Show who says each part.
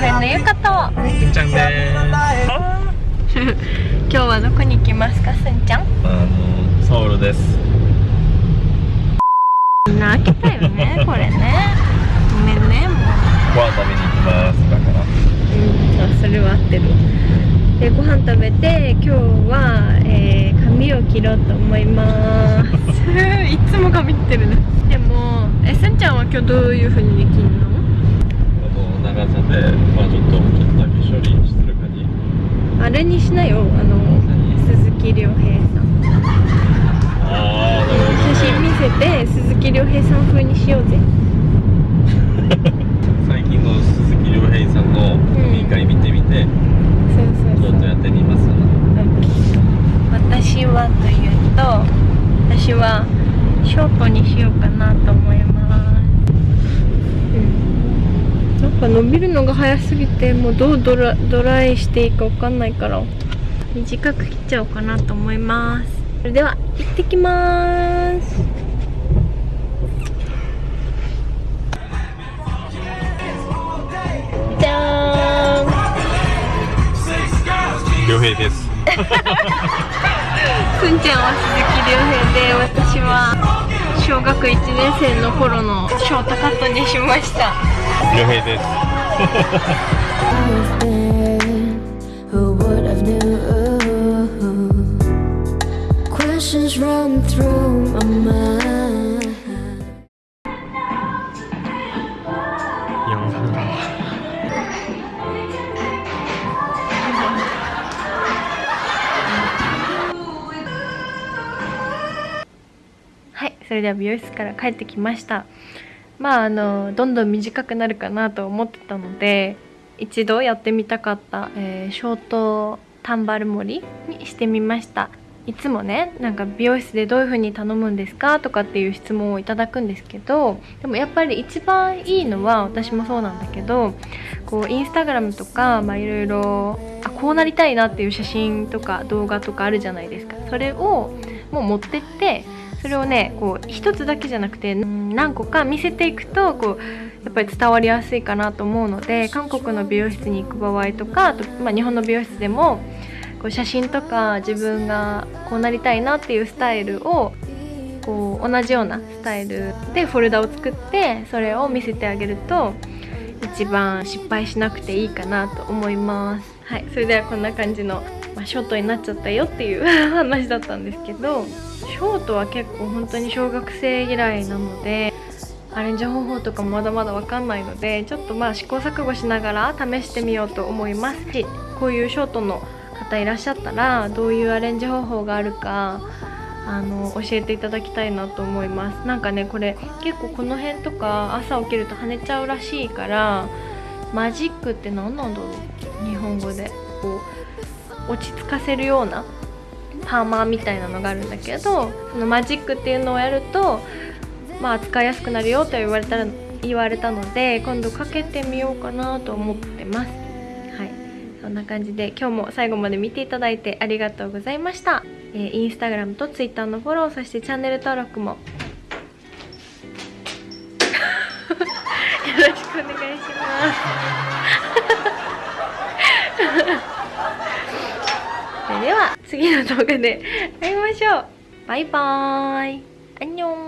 Speaker 1: カフェのゆかと
Speaker 2: みちゃんです
Speaker 1: 今日はどこに行きますかすんちゃん？
Speaker 2: あのソウルです。
Speaker 1: みんな開けたよねこれね。ごめんねもう。
Speaker 2: ご飯食べに行きますだから
Speaker 1: うん。あそれは合ってる。でご飯食べて今日は、えー、髪を切ろうと思います。いつも髪切ってるね。でもえすんちゃんは今日どういうふうに切るの？
Speaker 2: この長さでまあちょっとちょっとだけ処理してる感じ
Speaker 1: あれにしなよ。あの鈴木亮平さん。
Speaker 2: ああなるほ
Speaker 1: 写真見せて鈴木亮平さん風にしようぜ。
Speaker 2: 最近の鈴木亮平さんの飲み会見てみて、
Speaker 1: そうそうそう。
Speaker 2: ちょっとやってみます？
Speaker 1: 私はというと私はショートにしようかなと思いますうんなんか伸びるのが早すぎてもうどうドラドライしていいかわかんないから。短く切っちゃおうかなと思います。それでは行ってきます。じゃーん。
Speaker 2: 亮平です
Speaker 1: すんちゃんは鈴木亮平で私は小学1年生の頃のショートカットにしました。
Speaker 2: 亮平です。
Speaker 3: I've been, who would
Speaker 1: それでは美容室から帰ってきました。まああのどんどん短くなるかなと思ってたので一度やってみたかった、えーショートタンバル盛りにしてみました。いつもねなんか美容室でどういう風に頼むんですかとかっていう質問をいただくんですけどでもやっぱり一番いいのは私もそうなんだけどこうインスタグラムとかいろいろこうなりたいなっていう写真とか動画とかあるじゃないですか。それをもう持ってってそれをねこう一つだけじゃなくて何個か見せていくとこうやっぱり伝わりやすいかなと思うので韓国の美容室に行く場合とかあと、まあ、日本の美容室でもこう写真とか自分がこうなりたいなっていうスタイルをこう同じようなスタイルでフォルダを作ってそれを見せてあげると一番失敗しなくていいかなと思います。はい。それではこんな感じの、まあ、ショートになっちゃったよっていう 話だったんですけどショートは結構本当に小学生以来なのでアレンジ方法とかもまだまだわかんないのでちょっとまあ試行錯誤しながら試してみようと思いますしこういうショートの方いらっしゃったらどういうアレンジ方法があるかあの教えていただきたいなと思います。なんかねこれ結構この辺とか朝起きると跳ねちゃうらしいからマジックって何なんだろう？日本語で。こう落ち着かせるようなパーマーみたいなのがあるんだけどそのマジックっていうのをやるとまあ使いやすくなるよと言われたら言われたので今度かけてみようかなと思ってます。はい。そんな感じで今日も最後まで見ていただいてありがとうございました、えーインスタグラムとツイッターのフォローそしてチャンネル登録も。よろしくお願いしますそれでは次の動画で会いましょう。バイバーイ。アンニョン。